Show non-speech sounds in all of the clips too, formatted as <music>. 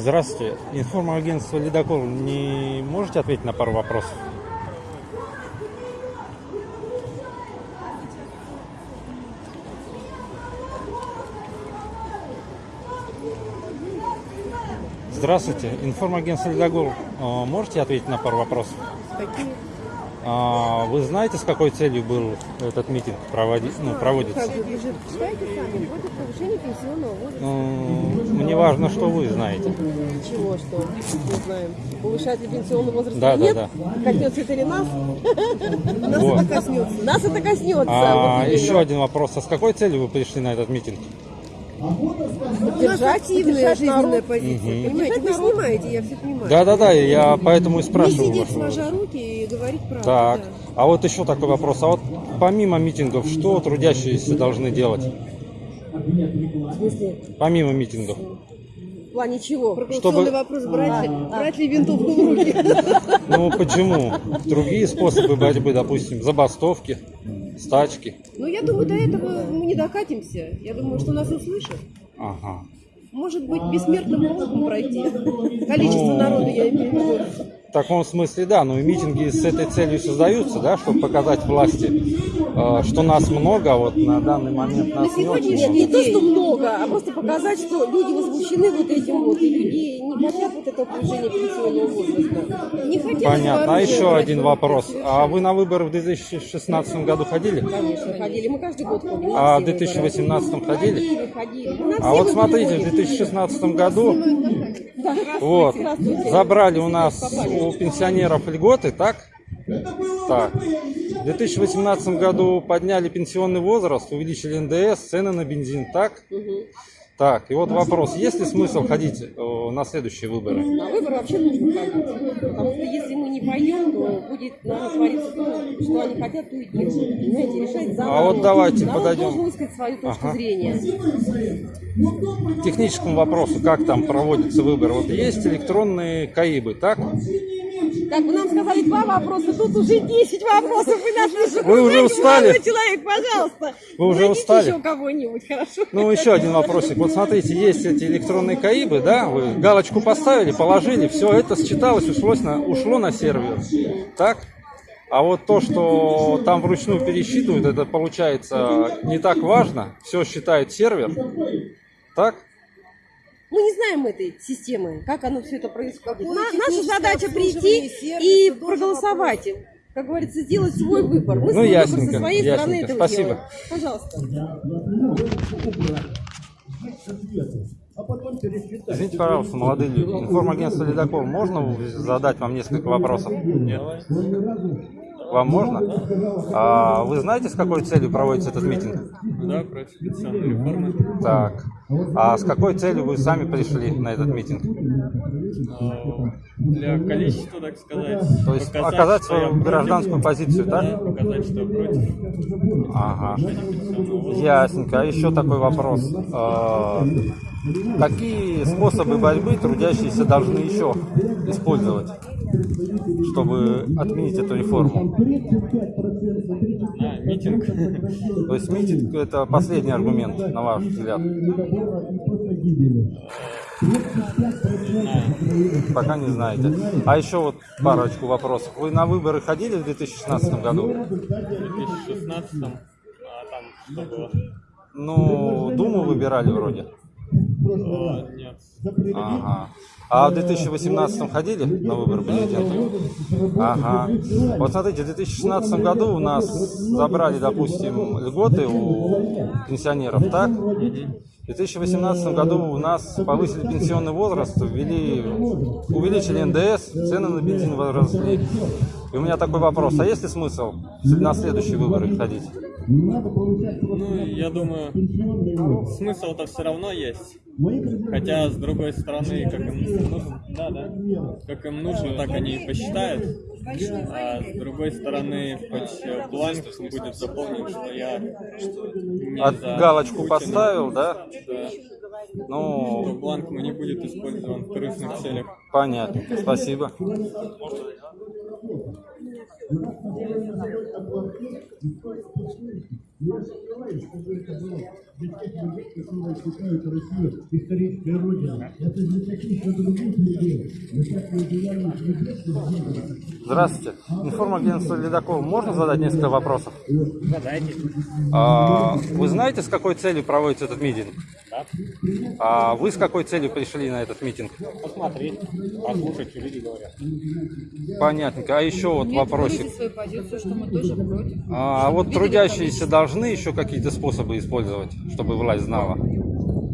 Здравствуйте. Информагентство «Ледокол». Не можете ответить на пару вопросов? Здравствуйте. Информагентство «Ледокол». А, Можете ответить на пару вопросов? Какие? А, Вы знаете, с какой целью был этот митинг проводи... ну, проводится? Ну, Мне важно, что вы знаете. Чего, что? Не знаем. Повышать ли пенсионный возраст Да, или да, нет? Коснется это ли нас? <laughs> Нас Вот. это коснется. Нас это коснется. А, вот еще один вопрос. А с какой целью вы пришли на этот митинг? Поддержать, активная жизненная позиция. Мгм. Понимаете, вы снимаете, я все понимаю. Да-да-да, я поэтому и Не спрашиваю. сидеть вас. сложа руки и говорить правду. Так, да. а вот еще такой вопрос. А вот помимо митингов, что трудящиеся должны делать? В смысле, Помимо митингов. в плане чего? Чтобы- вопрос, брать, ли- брать ли винтовку в руки? Ну почему? Другие способы борьбы, допустим, забастовки, стачки. Ну, я думаю, до этого мы не докатимся. Я думаю, что нас услышат. Ага. Может быть, бессмертным полком пройти. Количество народа, я имею в виду. В таком смысле, да, но и митинги с этой целью создаются, да, чтобы показать власти, э, что нас много, а вот на данный момент нас не очень Нет, много. не то, что много, а просто показать, что люди возмущены вот этим вот, и люди не хотят вот этого повышения пенсионного возраста. Не хотят Понятно. А еще один вопрос. А вы на выборы в 2016 году ходили? Конечно, ходили. Мы каждый год ходим. А на в все выборы. 2018 ходили? Ходили, ходили. На А вот смотрите, в ходим. 2016 году вот, забрали у нас у пенсионеров льготы, так? Так. В 2018 году подняли пенсионный возраст, увеличили НДС, цены на бензин, так? Так, и вот вопрос, есть ли смысл ходить э, на следующие выборы? На выборы вообще нужно ходить. Потому что если мы не пойдем, то будет наверное, твориться то, что они хотят, то и делать. Понимаете, решать за А народ. вот давайте народ подойдем. должен высказать свою точку Ага. зрения. К техническому вопросу, как там проводятся выборы? Вот есть электронные КАИБы, так? Так, вы нам сказали два вопроса, тут уже 10 вопросов, вы не Вы уже устали? человек, пожалуйста. Вы уже устали? еще кого-нибудь, хорошо? Ну, еще один вопросик. Вот смотрите, есть эти электронные КАИБы, да, вы галочку поставили, положили, все это считалось, ушло на, ушло на сервер. Так? А вот то, что там вручную пересчитывают, это получается не так важно. Все считает сервер. Так? Мы не знаем этой системы, как оно все это происходит. На- наша задача прийти и проголосовать. Как говорится, сделать свой выбор. Мы Ну, свой выбор ясненько, со своей стороны ясненько. этого Спасибо. делаем. Пожалуйста. Извините, пожалуйста, молодые люди. Информагентство «Ледокол». Можно задать вам несколько вопросов? Нет. Вам можно? А вы знаете, с какой целью проводится этот митинг? Да, против пенсионной реформы. Так. А с какой целью вы сами пришли на этот митинг? А, Для количества, так сказать. То есть показать, оказать свою против. гражданскую позицию, Да, да? показать, что против Ага. Ясненько. А еще такой вопрос. Какие способы борьбы трудящиеся должны еще использовать, чтобы отменить эту реформу? Митинг. То есть митинг это последний аргумент, на ваш взгляд? Пока не знаете. А еще вот парочку вопросов. Вы на выборы ходили в 2016 году? В 2016 а там что было? Ну, Думу выбирали вроде. А, нет. Ага. А в 2018 ходили на выборы президента? Ага. Вот смотрите, в 2016 году у нас забрали, допустим, льготы у пенсионеров, так? В 2018 году у нас повысили пенсионный возраст, ввели, увеличили НДС, цены на бензин возросли. И у меня такой вопрос, а есть ли смысл на следующие выборы ходить? Ну, я думаю, смысл-то все равно есть. Хотя, с другой стороны, как им нужно, да, да, как им нужно, так они и посчитают. А с другой стороны, хоть бланк будет заполнен, что я не От за галочку Путина. поставил, да? Да. Ну, То бланк не будет использован в корыстных целях. понятно. Спасибо. Я работу плохие, и только почему. Наши желания, чтобы это было для тех людей, которые считают Россию исторической родиной. Это для каких-то других людей. Мы так не уделяем свидетельств Здравствуйте. Информагентство Ледокол. Можно задать несколько вопросов? Задайте. А, вы знаете, с какой целью проводится этот митинг? Да. А вы с какой целью пришли на этот митинг? Посмотреть, послушать, что люди говорят. Понятненько. А еще вот Нет, вопросик. свою позицию, что мы тоже против. А вот трудящиеся должны еще какие-то способы использовать, чтобы власть знала,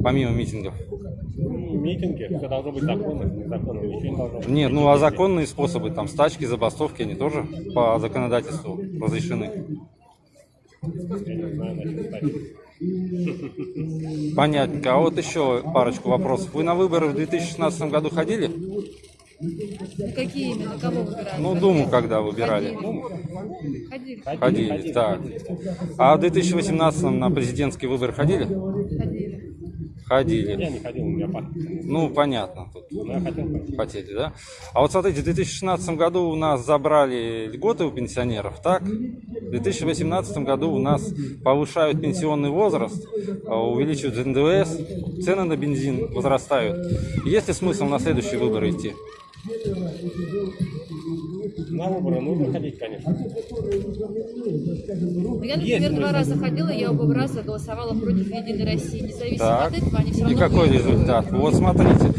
помимо митингов? Митинги, все должно быть законно, незаконно, ничего не должно быть. Нет, ну а законные способы, там стачки, забастовки, они тоже по законодательству разрешены. Я не знаю, насчет статьи. Понятненько. А вот еще парочку вопросов. Вы на выборы в 2016 году ходили? Ну, какие именно? Кого выбирали? Ну, Думу когда выбирали? Ходили. Ходили, так. А в 2018 на президентский выбор ходили? Ходили. Ходили. Я не ходил, у меня партия. Ну, понятно. Тут Но я хотел пойти. хотели, да? А вот смотрите, в 2016 году у нас забрали льготы у пенсионеров, так? В 2018 году у нас повышают пенсионный возраст, а, увеличивают НДС, цены на бензин возрастают. Есть ли смысл на следующие выборы идти? На выборы нужно ходить, конечно. Ну, Я, например, два раза ходила, я оба раза голосовала против Единой России. Независимо Так. от этого, они все И равно какой выиграли. результат? Вот смотрите,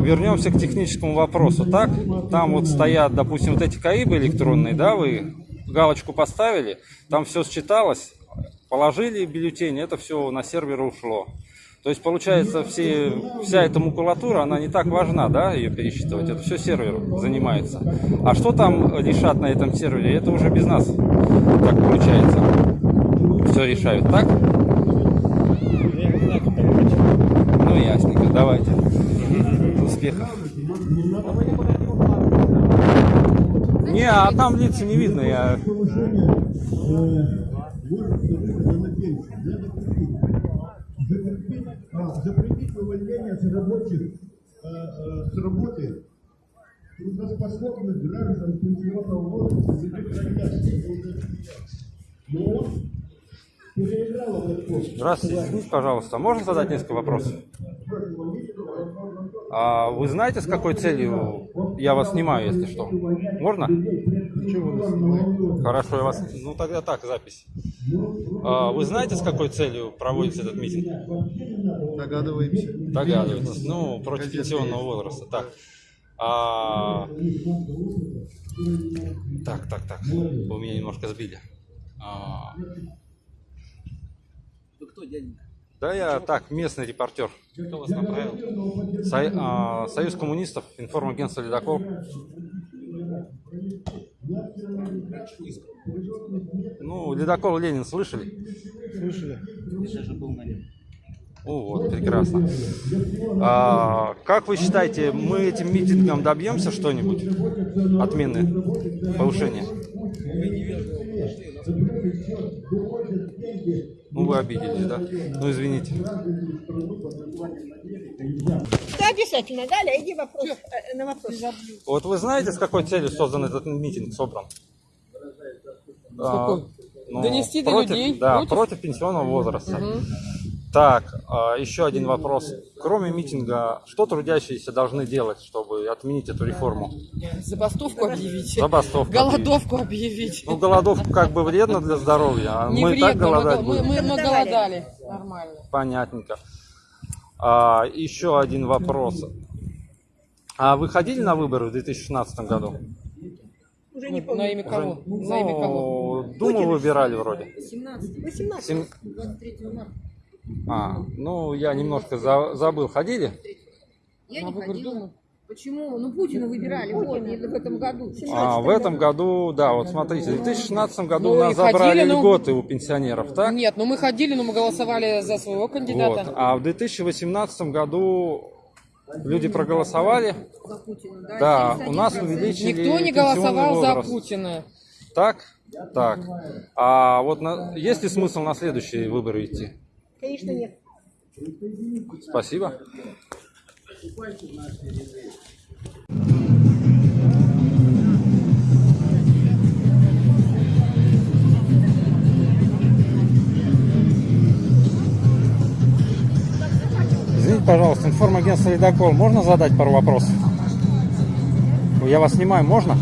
вернемся к техническому вопросу. Так, там вот стоят, допустим, вот эти КАИБы электронные, да, вы галочку поставили, там все считалось, положили бюллетень, это все на сервер ушло. То есть, получается, все, вся эта макулатура, она не так важна, да, ее пересчитывать. Это все сервер занимается. А что там решат на этом сервере, это уже без нас. Так получается. Все решают, так? Ну, ясненько, давайте. Успехов. Не, а там лица не видно, я... повышение э, возраста выхода на пенсию. Надо запретить. Запретить, а, запретить увольнение с рабочих э, э, с работы трудоспособных граждан пенсионного возраста Но он переиграл этот ход. Здравствуйте, извините, пожалуйста, можно задать несколько вопросов? А вы знаете, с какой целью я вас снимаю, если что? Можно? Хорошо, я вас... Ну, тогда так, запись. А вы знаете, с какой целью проводится этот митинг? Догадываемся. Догадываетесь. Ну, против пенсионного возраста. Так. А, Так, так, так. Вы меня немножко сбили. А, Кто, дяденька? Да, я так, местный репортер. Кто вас направил? Со- а, Союз коммунистов, информагентство «Ледокол». Ну, «Ледокол» Ленин слышали? Я же был на нем. О, вот, прекрасно. А, как вы считаете, мы этим митингом добьемся что-нибудь? Отмены повышения? Ну, вы обиделись, да? Ну, извините. Да, обязательно. Далее, иди вопрос, э, на вопрос. Вот вы знаете, с какой целью создан этот митинг, собран? А, ну, Донести до против, людей, Да, против? против, пенсионного возраста. Так, а, еще один вопрос. Кроме митинга, что трудящиеся должны делать, чтобы отменить эту реформу? Забастовку объявить. Забастовку Голодовку объявить. Ну, голодовка как бы вредно для здоровья, а Не мы и так вредно, мы, голодать мы, будем. мы, мы голодали. Нормально. Понятненько. А, еще один вопрос. А вы ходили на выборы в 2016 году? Уже не На помню. имя кого? На имя кого? Ну, Думу выбирали вроде. 17 18. Сем- 23 марта. А, ну, я немножко за- забыл. Ходили? Я На не выбор ходила. Почему? Ну, Путина выбирали вот, и в этом году. А, в этом году, да, вот смотрите, в 2016 году Ну, у нас ходили, забрали но- льготы у пенсионеров, так? Нет, ну мы ходили, но мы голосовали за своего Вот. кандидата. А в 2018 году люди проголосовали. За Путина, да? Да, 71%. у нас увеличили Никто не голосовал за возраст. Путина. Так? Так. А вот на- есть ли смысл на следующие выборы идти? Конечно, нет. Спасибо. пожалуйста, информагентство «Ледокол». Можно задать пару вопросов? Я вас снимаю, можно?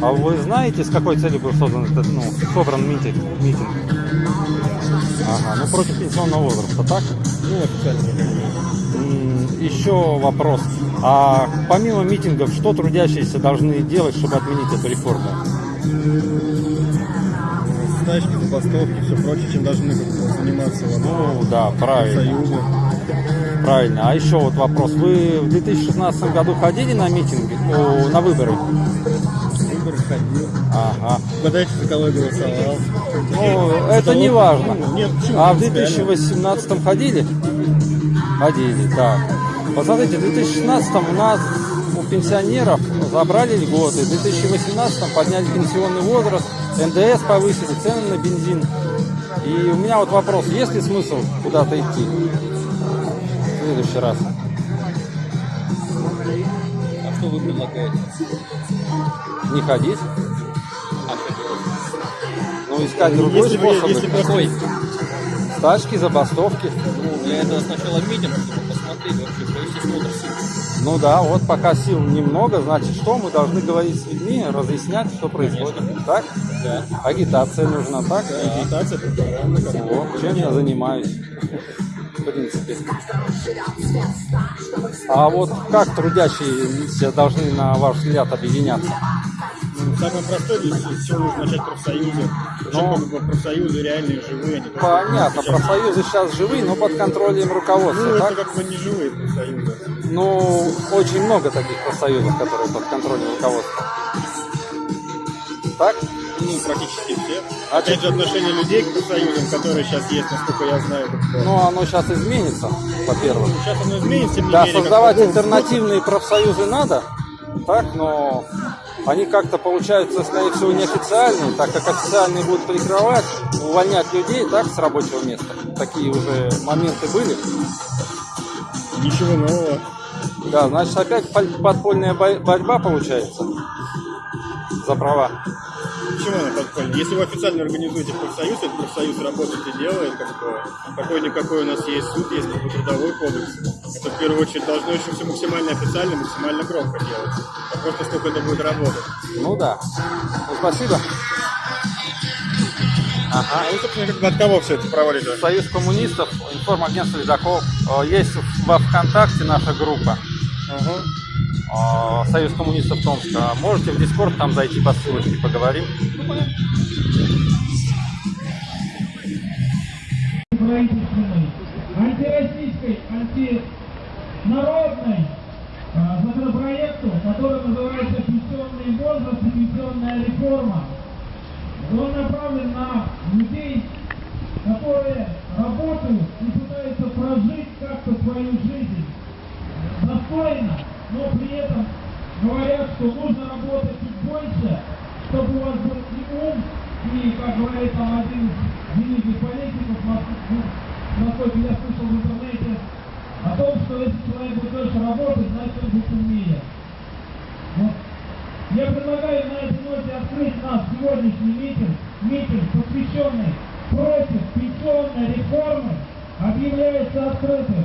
А вы знаете, с какой целью был создан этот, ну, собран митинг? митинг? Ага, ну против пенсионного возраста, так? Ну, официально. Еще вопрос. А помимо митингов, что трудящиеся должны делать, чтобы отменить эту реформу? Стачки, забастовки, все прочее, чем должны заниматься Ну, да, правильно. союзы. Правильно. А еще вот вопрос. Вы в 2016 году ходили на митинги, на выборы? Выборы ходил. Ага. Угадайте, за кого я голосовал. Ну, это не важно. Нет, почему? А в Принципиально. 2018 ходили? Ходили, да. Посмотрите, в 2016 у нас у пенсионеров забрали льготы, в 2018 подняли пенсионный возраст, НДС повысили, цены на бензин. И у меня вот вопрос, есть ли смысл куда-то идти в следующий раз? А что вы предлагаете? Не ходить? Искать другой Если вы- способ. если просто- Какой? Стачки, забастовки. Ну, для этого сначала митинг, чтобы посмотреть вообще, провести смотр сил. Ну да, вот пока сил немного, значит, что мы должны говорить с людьми, разъяснять, что происходит. Так? Да. Агитация нужна, так? Агитация, пропаганда. Вот, чем я занимаюсь. В принципе. А вот как трудящиеся должны, на ваш взгляд, объединяться? Ну, Самое простое, для чего нужно начать профсоюзы. Причем Ну. профсоюзы реальные, живые. они только Понятно, сейчас- профсоюзы сейчас живые, но под контролем Ну, руководства, это так? как бы не живые профсоюзы. Ну, очень много таких профсоюзов, которые под контролем руководства. Так? Ну, практически все. А Опять же, отношение людей к профсоюзам, которые сейчас есть, насколько я знаю. как. Ну, оно сейчас изменится, во-первых. Сейчас оно изменится, Да, как создавать ну, альтернативные профсоюзы надо, так, но они как-то получаются, скорее всего, неофициальные, так как официальные будут прикрывать, увольнять людей, так, с рабочего места. Такие уже моменты были. Ничего нового. Да, значит, опять пол- подпольная бо- борьба получается за права. Почему она подпольная? Если вы официально организуете профсоюз, этот профсоюз работает и делает, как бы, какой-никакой у нас есть суд, есть как бы, трудовой кодекс. Это в первую очередь должно еще все максимально официально, максимально громко делать. Вопрос, насколько это будет работать. Ну да. Ну, спасибо. А вы, собственно, как бы от кого все это проводите? Союз коммунистов, информагентство «Ледокол». Э, Есть во ВКонтакте наша группа. Э, Союз коммунистов Томска. Можете в Дискорд там зайти по ссылочке, поговорим. антироссийской, антинародной а, законопроекту, который называется «Пенсионный возраст и пенсионная реформа». Он направлен на людей, которые работают и пытаются прожить как-то свою жизнь достойно, но при этом говорят, что нужно работать чуть больше, чтобы у вас был и ум, и, как говорит там один из великих политиков, Мос- насколько я слышал в интернете, о том, что если человек будет дольше работать, значит он будет умнее. Вот. Я предлагаю на этой ноте открыть наш сегодняшний митинг, митинг, посвященный против пенсионной реформы, объявляется открытым.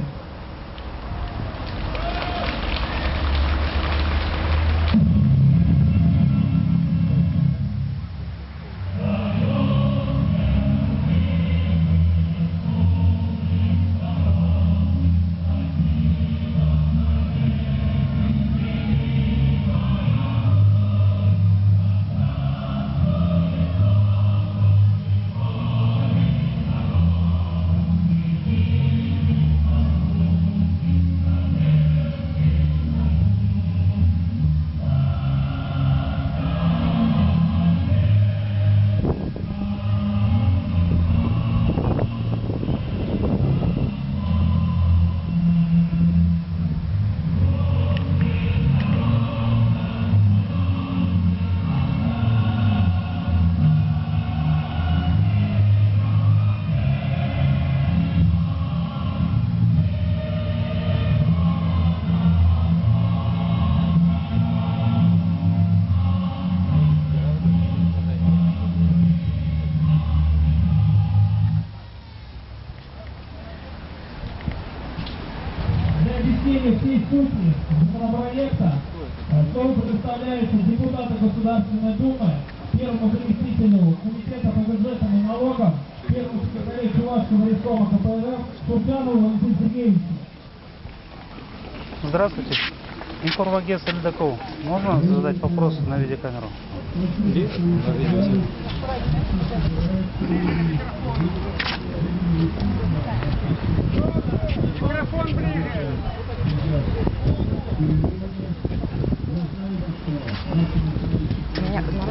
Здравствуйте. Информагентство Ледокол. Можно задать вопрос на видеокамеру?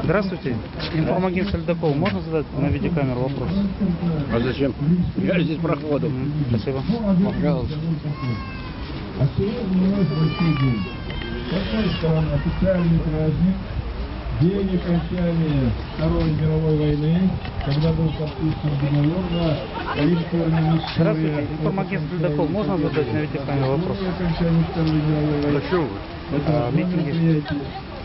Здравствуйте. Информагентство Ледокол. Можно задать на видеокамеру вопрос? А зачем? Я здесь проходу. Спасибо. Пожалуйста. А сегодня у нас большой день. С одной стороны, официальный праздник, день окончания Второй мировой войны, когда был подписан договор на электронном Здравствуйте. Информагентство Ледокол. Можно задать на видеокамеру вопрос? окончания Второй мировой войны. Зачем вы? Это А, митинги.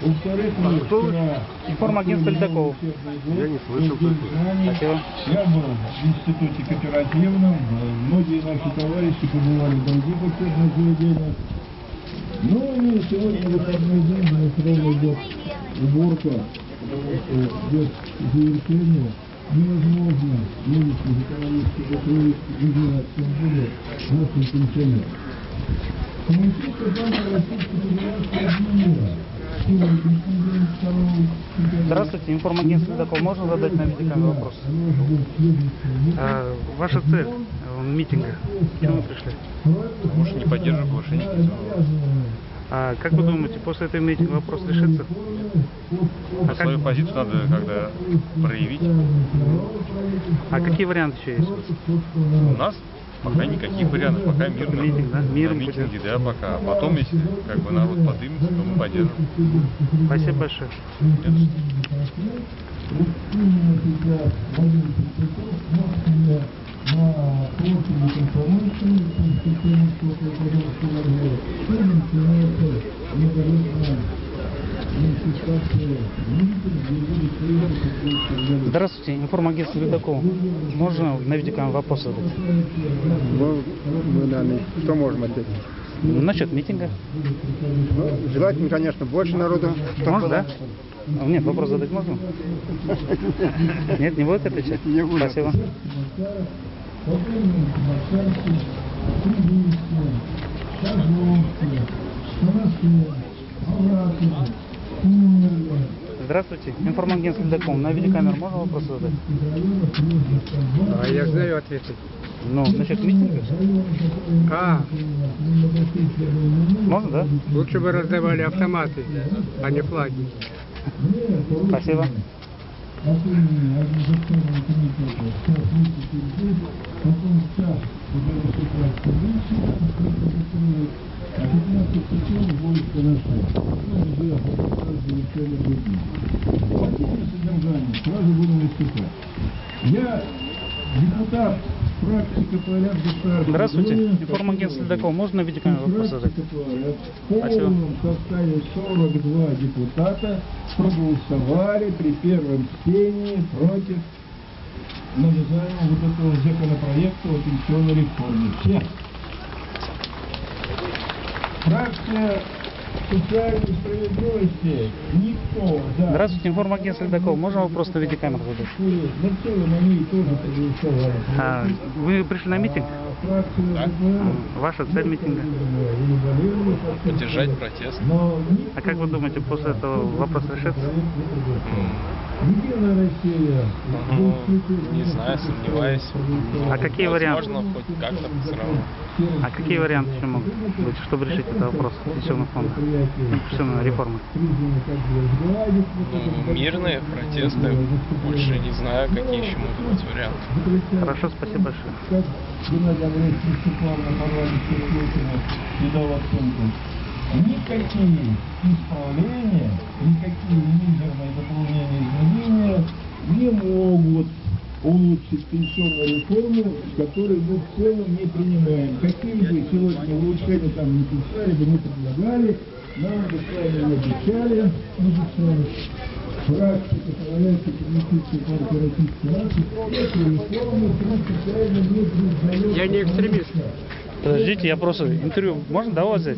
Во-вторых, мы вчера... Информагентство Ледокол. Я не слышал. Спасибо. Я был в институте кооперативном, э, многие наши товарищи побывали в других учебных заведениях. Ну и сегодня выходной день, у нас ровно идет уборка, что без завершения невозможно нынешних экономических условий выделять тем более нашим пенсионерам. Коммунистическая партия Российской Федерации объявила, что Здравствуйте, информагентство Ледокол. Можно задать на видеокамеру вопрос? А, ваша цель э, митинга? Почему вы пришли? Может, не поддерживаю повышение А как вы думаете, после этого митинга вопрос решится? А, Свою как- позицию надо когда проявить. а какие варианты еще есть? У нас пока никаких вариантов, пока мирно. Митинг, да? Миром На митинге, да, пока. А потом, если как бы народ подымется, то мы поддержим. Спасибо большое. Здравствуйте, информагентство Ледокол. Можно на видеокамеру вопрос задать? Мы, мы, наверное, что можем ответить? Насчет митинга. Ну, желательно, конечно, больше народу. Можно, да? А, Нет, вопрос задать можно? Нет, не будет отвечать? Не буду. Спасибо. Здравствуйте, информагентство Ледокол. На видеокамеру можно вопрос задать? А я знаю ответы. Ну, насчет митинга? А, Можно, да? лучше бы раздавали автоматы, а не флаги. Спасибо. Сразу буду выступать. Я депутат КПРФ государства. Здравствуйте, информагентство Ледокол. Можно видеокамеру вопрос задать? В полном составе 42 депутата проголосовали при первом чтении против навязания вот этого законопроекта о пенсионной реформе. Все. Фракция социальной справедливости никто за Здравствуйте, информагентство Ледокол. Можно вопрос на видеокамеру задать? А, вы пришли на митинг? Фракция А, Ваша цель митинга? Поддержать протест. А как вы думаете, после этого вопрос решится? Единая Россия. Ну, не знаю, сомневаюсь. А какие варианты? Возможно, хоть как-то все равно. А какие варианты еще могут быть, чтобы решить этот вопрос пенсионного фонда? Пенсионной реформы? Ну, мирные протесты. Больше не знаю, какие еще могут быть варианты. Хорошо, спасибо большое. Андреевич выступал на парламенте Путина и дал оценку. Никакие исправления, никакие мизерные дополнения изменения не могут улучшить пенсионную реформу, которую мы в целом не принимаем. Какие бы сегодня улучшения там не писали, бы не предлагали, нам бы с вами не обещали, мы же с вами которая является коммунистической партией Российской Нации. Я не экстремист. Подождите, я просто интервью можно да, у вас взять?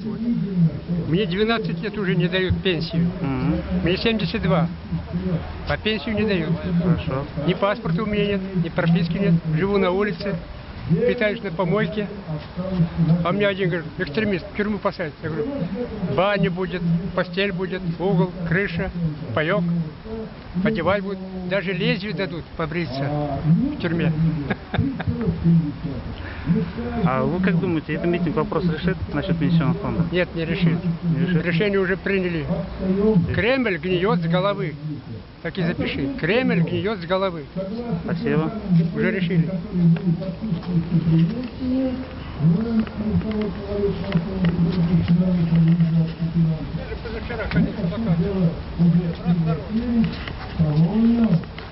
Мне 12 лет уже не дают пенсию. Мне 72. А пенсию не дают. Хорошо. Ни паспорта у меня нет, ни прописки нет. Живу на улице, питаюсь на помойке. А мне один говорит, экстремист, в тюрьму посадят. Я говорю, баня будет, постель будет, угол, крыша, паек. Одевать будут. Даже лезвие дадут побриться в тюрьме. А вы как думаете, этот митинг вопрос решит насчет пенсионного фонда? Нет, не решит. Решение уже приняли. Кремль гниет с головы. Так и запиши. Кремль гниет с головы. Спасибо. Уже решили.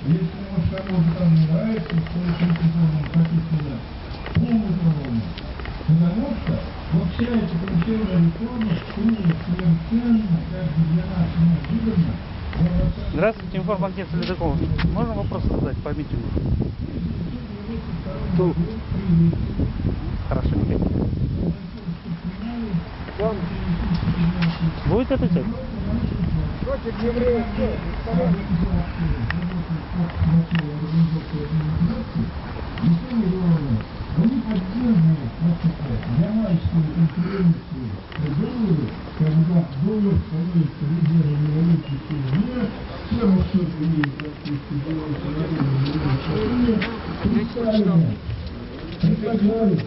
Если может кому-то там не нравится, то очень написано полную колонну. Потому что вот вся эта пенсионная реформа, что совершенно, как для нас неожиданно, Здравствуйте, информагент Ледоков. Можно вопрос задать по митингу? Хорошо, никаких. Будет отвечать? против евреев они поддерживают ямайскую конференцию доллары, когда доллар становится лидером революции всего мира, все расчеты имеют практически доллар представлено. Предлагаю,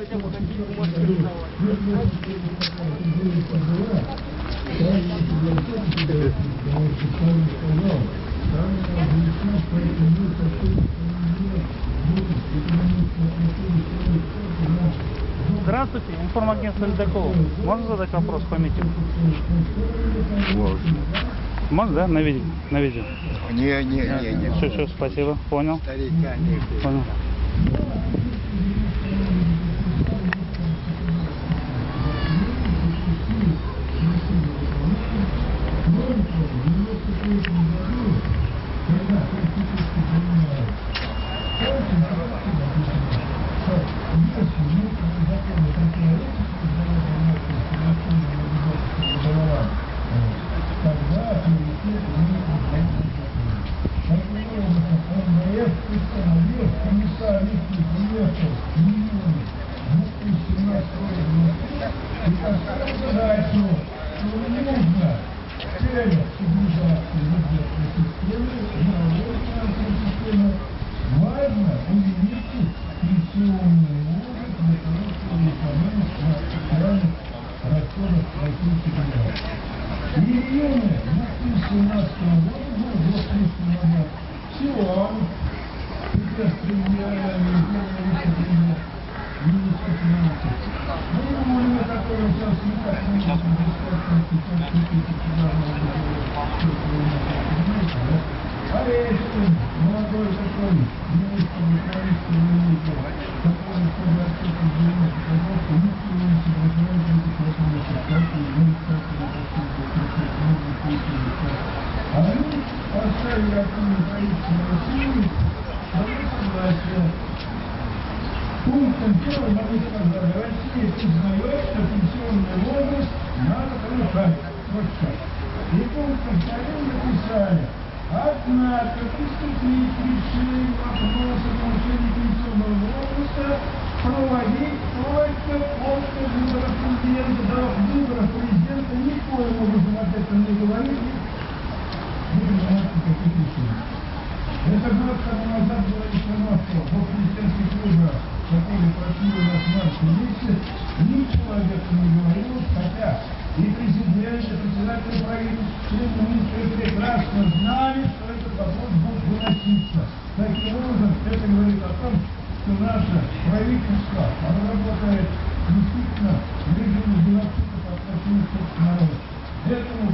Здравствуйте, информагентство Ледоков. Можно задать вопрос по митингу? Можно. Можно, да, на видео? На видео. Не, не, не, не. Все, все, спасибо, понял. Старика не Понял. установил комиссар Липкий приехал в июне 2017 года и поставил задачу, что не нужно в целях стабилизации бюджетной системы и налоговой финансовой системы важно увеличить пенсионный возраст для того, чтобы экономить на социальных расходах Российской Федерации. И в июне 2017 года, ну, год с лишним назад, Силуан, сейчас премьера, вице-премьер, министр финансов. Ну, и Муля, который сейчас никак не может бесплатно сейчас купить титулярного понимаете, да? Орешкин, молодой такой, министр экономического министра, который чтобы открыть изменения показал, что никто не соглашается с этим как и администрация А они поставили активное правительство России свое согласие. Пунктом первым они сказали, Россия признает, что пенсионный возраст надо повышать. Вот так. И пунктом вторым написали, Однако приступить к решению вопроса повышения пенсионного возраста проводить только после выборов президента. До выборов президента никоим образом об этом не говорили. Будем знать, каких решений. Это год тому назад была информация по президентских выборах, которые прошли у нас в марте месяце. Никто об этом не говорил, хотя и президент, и председатель правительства, и министры прекрасно знали, что этот вопрос будет выноситься. Таким образом, это говорит о том, что наше правительство, оно работает действительно в режиме геноцида по отношению к собственному народу. Этому правительству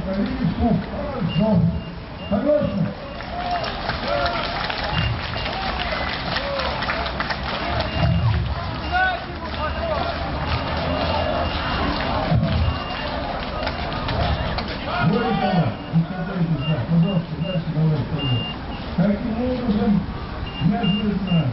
хорошо. Согласны? Более того, успокойтесь, да, пожалуйста, дальше давайте пойдем. Таким образом, неожиданно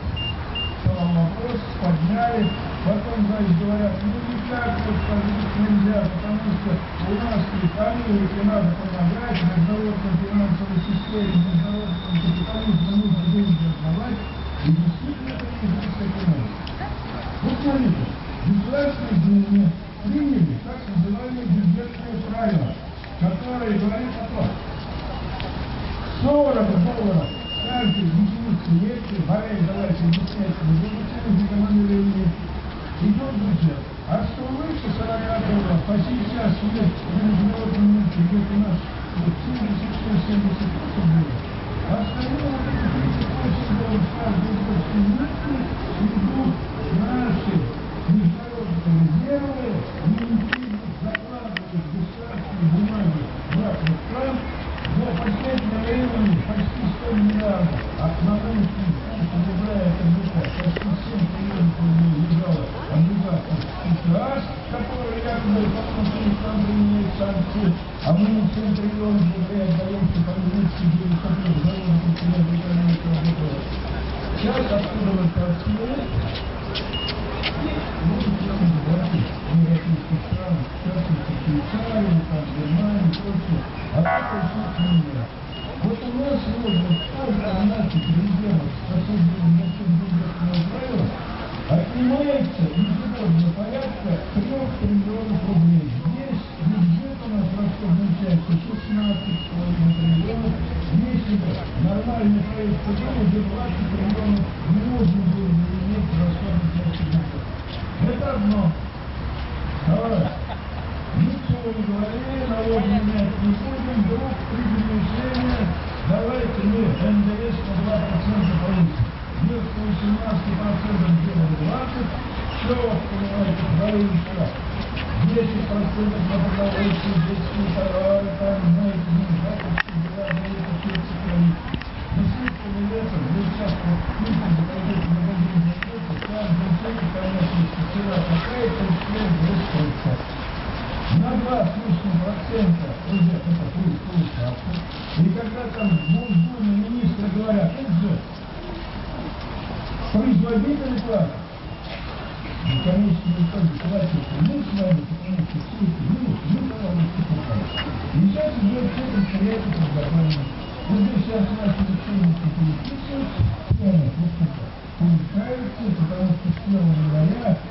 стал вопрос, подняли, потом, значит, говорят, ну, так вот жить нельзя, потому что у нас экономике надо помогать, международной финансовой системе, международному капитализму нужно деньги отдавать, и действительно это не. Вот смотрите, в государственной Думе приняли бюджетные правила, которые говорят о том, 40 санкции, а мы не полтриллиона рублей отдаем экономически для выходных налогов и цены экономического года. Сейчас откуда мы пошли, мы идем брать европейских стран, в частности Швейцарию, там, Германию, Польшу, а это все мира. Вот у нас сегодня сколько наших резервов, способных на всем правилам, отнимается ежегодно порядка трех триллионов рублей. нормальный проект закона, где 20 миллионов не можно было бы иметь расходных процедурах. Это одно. Второе. Ничего не говорили, налоги менять не будем, вдруг при решение, давайте мы НДС на 2% повысим. Вместо 18% делаем 20, все, понимаете, говорили что 10% на продовольствие, 10% товары, там, знаете, ну, не знаю, на 2 с процента уже это пунктовую ставку. И когда там Госдумы министры говорят, это же производитель платит. Ну, конечно, никто мы с вами, потому все эти мы, пожалуйста. И сейчас идет все предприятие подготовленное. Получается, потому что 1 января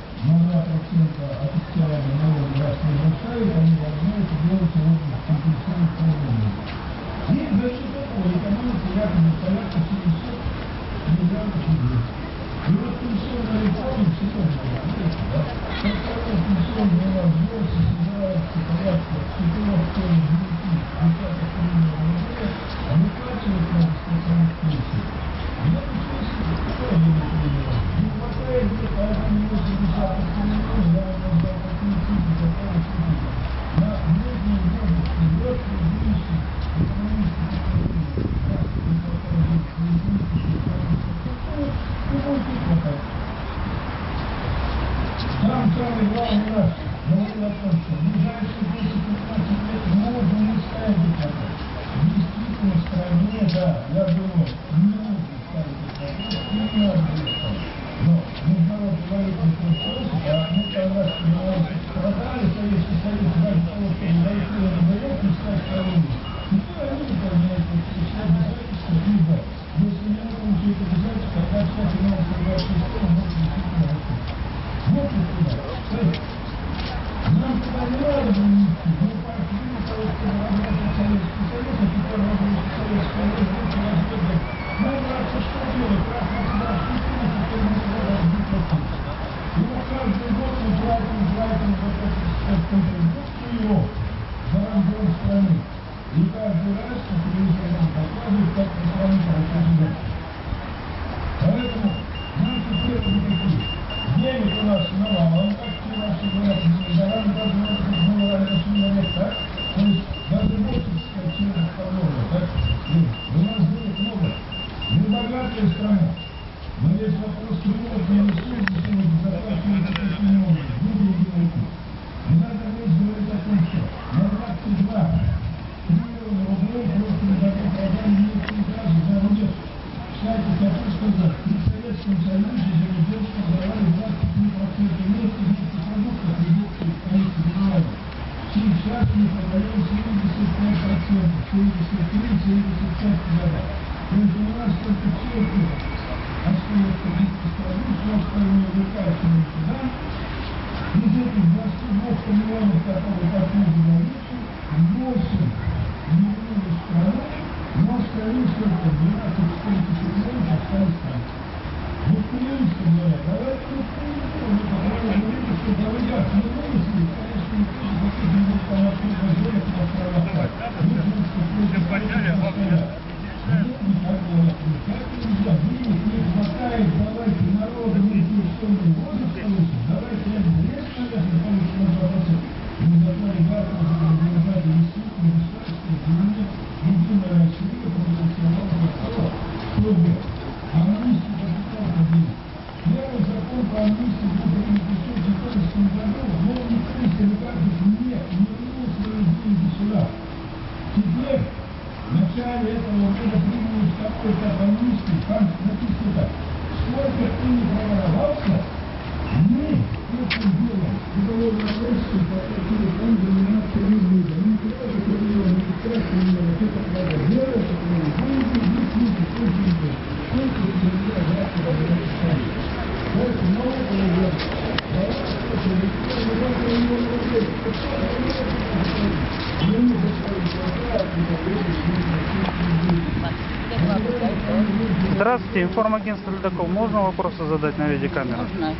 Здравствуйте, информагентство Ледокол. Можно вопросы задать на видеокамеру? Можно.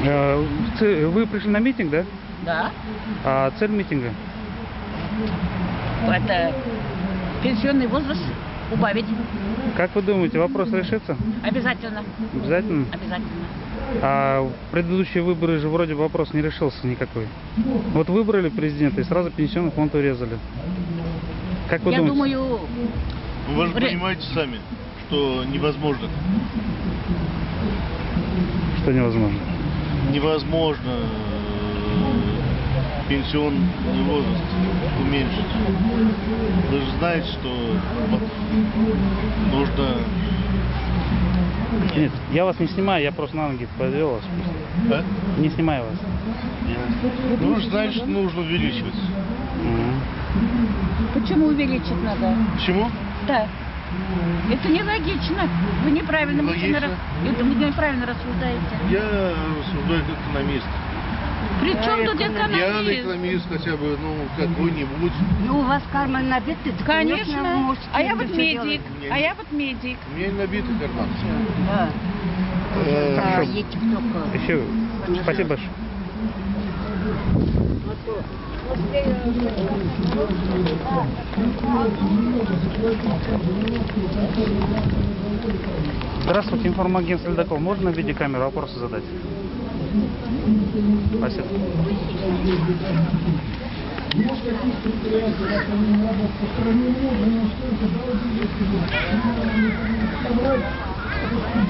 Э, Вы пришли на митинг, да? Да. А цель митинга? Это пенсионный возраст убавить. Как вы думаете, вопрос решится? Обязательно. Обязательно? Обязательно. А предыдущие выборы же вроде бы вопрос не решился никакой. Вот выбрали президента и сразу пенсионный фонд урезали. Как вы Я думаете? думаю, Ну, Вы же Ре- понимаете сами, что невозможно. Что невозможно? Невозможно э, пенсионный возраст уменьшить. Вы же знаете, что нужно... Нет, я вас не снимаю, я просто на ноги подвел вас. А? Не снимаю вас. Ну, вы же знаете, что нужно увеличивать. почему увеличить надо? Почему? Да. Это нелогично. Вы неправильно мысленно рас- Это вы неправильно рассуждаете. Я рассуждаю как экономист. При чем тут Я экономист? экономист хотя бы, ну, какой-нибудь. Ну, у вас карман набит, ты Конечно. вы можете А я вот медик. делать. А я вот медик. У меня не набитый карман. Да. Э, А, Хорошо. только. Еще. Спасибо большое. Здравствуйте, информагентство Ледокол. Можно на видеокамеру вопросы задать? Спасибо. Ну,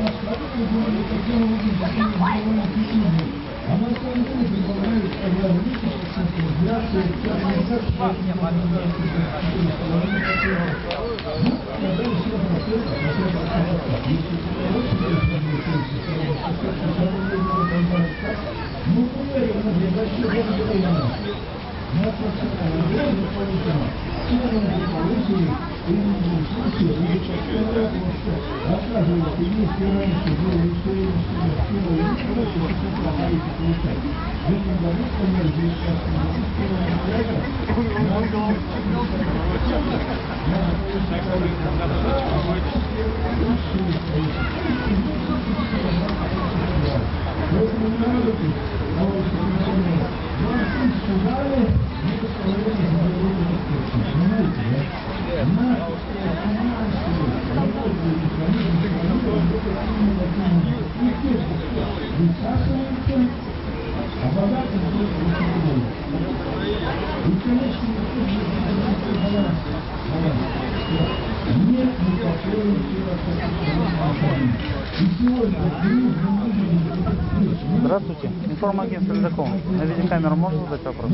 рассказывали, говорили, каким образом такие сделаны письма. А на самом деле предполагают, когда увеличится цифра инфляции, частный сектор, поэтому организации структуры положения такого. Ну, когда все процентов, на 70%, если это очень большой пенсии, то это как ну, примерно, для больших городов на профессиональном уровне положено. Цены на получили, и в любом случае, и постоянно что рассказывают, и если раньше было решение, что я скинула, и не что это боится получать. В этом году, например, здесь сейчас Поэтому не надо тут, товарищи пенсионеры, вам тысячу дали, мы поставляем за дорогу Понимаете, да? На финансовую работу механизм, они работают именно таким образом. И те, что высасываются, а богатым только высокого. И, конечно, никто не может баланс. Баланс. Нет никакой необходимости. Здравствуйте. Информагентство Ледокол. На видеокамеру можно задать вопрос?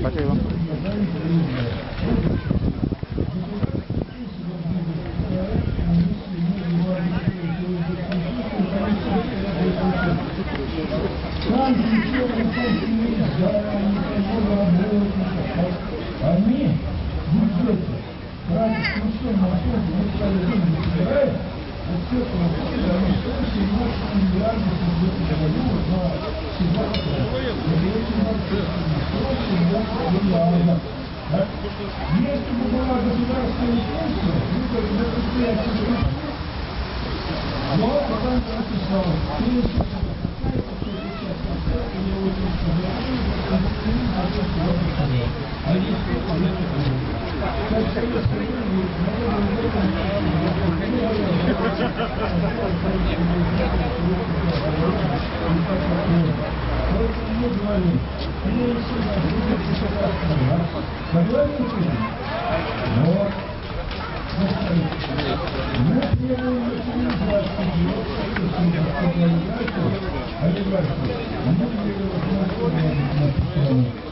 Спасибо. Они бюджете тратят совершенно особо, мы стали деньги собираем, вот все это вообще, они 117 миллиардов бюджета дают на всегда миллиардов. Если бы была государственная пенсия, мы бы до предприятия шли. Но потом я написал, Thank you.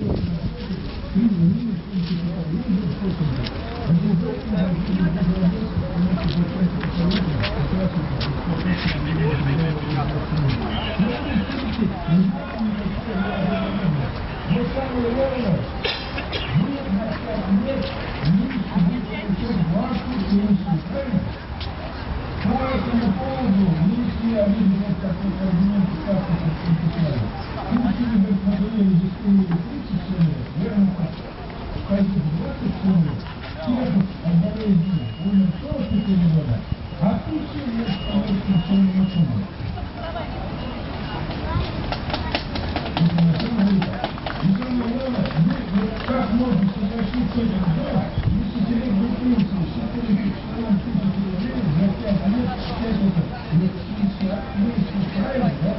По этому поводу нынешние обидные какой-то аргумент ставки подписали. Если бы смотрели дискуссию 30 человек, верно так, пойдет 20 человек, тех отдаления умер 44 года, а тысячи лет получится все не сумма. Как можно согласиться с этим делом, если директор пенсии считает, что он тысячу рублей за пять лет считает это лет 60, ну если правильно, да?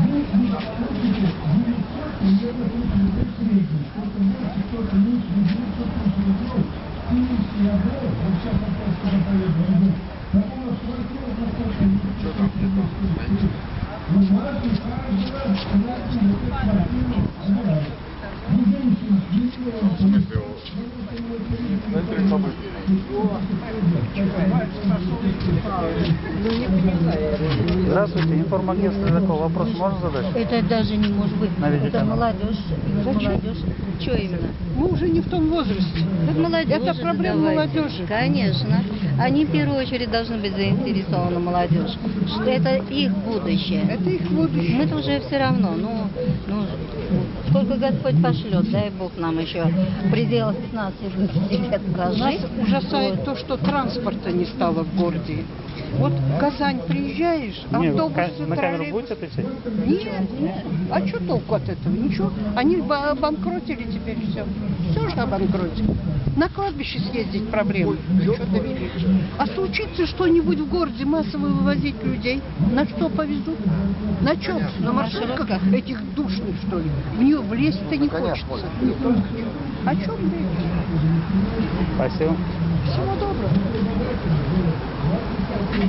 Вы не платите 900 примерно тысяч рублей в среднем, кто-то больше, кто-то меньше, но 900 тысяч рублей. Финишки я брал, вот сейчас вопрос, когда поеду, я говорю, такого квартира за сколько не стоит. У нас у каждого платит вот эту квартиру собирает. Ну, женщина, Здравствуйте, информагентство Ледокол. Вопрос можно задать? Это даже не может быть. На Это молодежь. Молодежь. Что именно? Мы уже не в том возрасте. Так молодежь Это проблема задавайте. молодежи. Конечно. Они в первую очередь должны быть заинтересованы молодежь. Что это их будущее. Это их будущее. Мы-то уже все равно. Ну, ну, сколько Господь пошлет, дай Бог нам еще в пределах 15-20 лет Нас ужасает Вот. то, что транспорта не стало в городе. Вот в Казань приезжаешь, автобус, ка- на камеру будете отвечать? Нет, нет. А что толку от этого? Ничего. Они ба- обанкротили теперь все. Все же обанкротили. На кладбище съездить проблемы. Что довели. А случится что-нибудь в городе массово вывозить людей, на что повезут? На чем? На маршрутках этих душных, что ли? В нее влезть-то не хочется. Не хочется. О чем речь? Спасибо. Всего доброго. А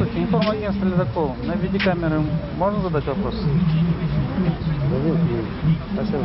Здравствуйте, информагентство Ледокол. На видеокамеры можно задать вопрос? Спасибо.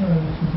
嗯。